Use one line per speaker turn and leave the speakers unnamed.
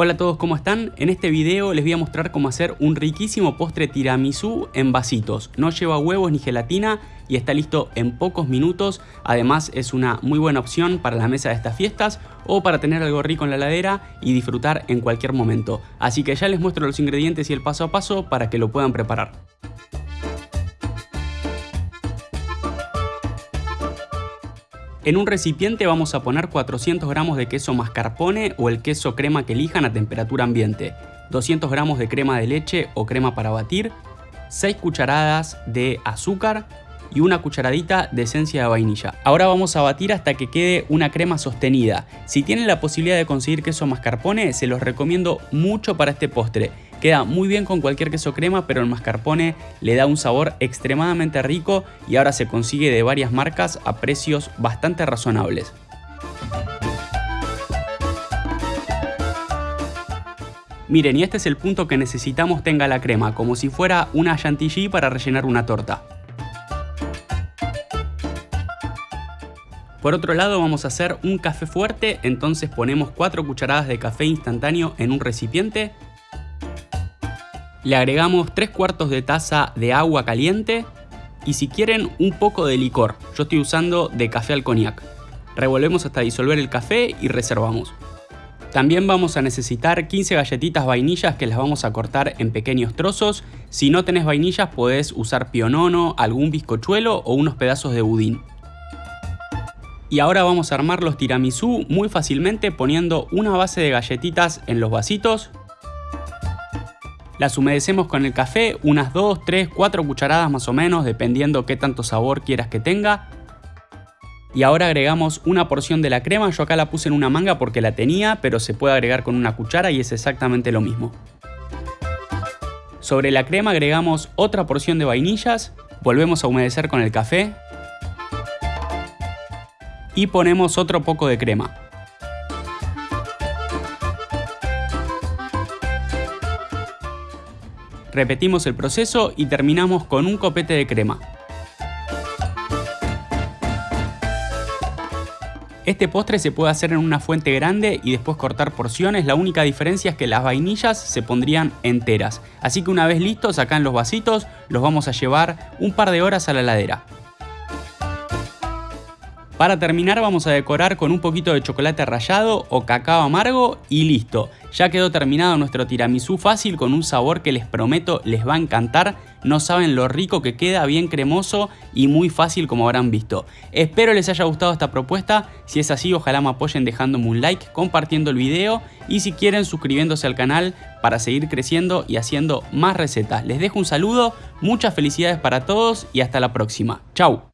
Hola a todos, ¿cómo están? En este video les voy a mostrar cómo hacer un riquísimo postre tiramisú en vasitos. No lleva huevos ni gelatina y está listo en pocos minutos. Además es una muy buena opción para la mesa de estas fiestas o para tener algo rico en la ladera y disfrutar en cualquier momento. Así que ya les muestro los ingredientes y el paso a paso para que lo puedan preparar. En un recipiente vamos a poner 400 gramos de queso mascarpone o el queso crema que elijan a temperatura ambiente, 200 gramos de crema de leche o crema para batir, 6 cucharadas de azúcar y una cucharadita de esencia de vainilla. Ahora vamos a batir hasta que quede una crema sostenida. Si tienen la posibilidad de conseguir queso mascarpone, se los recomiendo mucho para este postre. Queda muy bien con cualquier queso crema, pero el mascarpone le da un sabor extremadamente rico y ahora se consigue de varias marcas a precios bastante razonables. Miren, y este es el punto que necesitamos tenga la crema, como si fuera una chantilly para rellenar una torta. Por otro lado vamos a hacer un café fuerte, entonces ponemos 4 cucharadas de café instantáneo en un recipiente, le agregamos 3 cuartos de taza de agua caliente y si quieren un poco de licor, yo estoy usando de café al cognac. Revolvemos hasta disolver el café y reservamos. También vamos a necesitar 15 galletitas vainillas que las vamos a cortar en pequeños trozos. Si no tenés vainillas podés usar pionono, algún bizcochuelo o unos pedazos de budín. Y ahora vamos a armar los tiramisú muy fácilmente poniendo una base de galletitas en los vasitos las humedecemos con el café, unas 2, 3, 4 cucharadas más o menos, dependiendo qué tanto sabor quieras que tenga. Y ahora agregamos una porción de la crema, yo acá la puse en una manga porque la tenía, pero se puede agregar con una cuchara y es exactamente lo mismo. Sobre la crema agregamos otra porción de vainillas, volvemos a humedecer con el café y ponemos otro poco de crema. Repetimos el proceso y terminamos con un copete de crema. Este postre se puede hacer en una fuente grande y después cortar porciones, la única diferencia es que las vainillas se pondrían enteras. Así que una vez listos acá en los vasitos, los vamos a llevar un par de horas a la heladera. Para terminar vamos a decorar con un poquito de chocolate rallado o cacao amargo y listo. Ya quedó terminado nuestro tiramisú fácil con un sabor que les prometo les va a encantar. No saben lo rico que queda, bien cremoso y muy fácil como habrán visto. Espero les haya gustado esta propuesta. Si es así ojalá me apoyen dejándome un like, compartiendo el video y si quieren suscribiéndose al canal para seguir creciendo y haciendo más recetas. Les dejo un saludo, muchas felicidades para todos y hasta la próxima. Chau.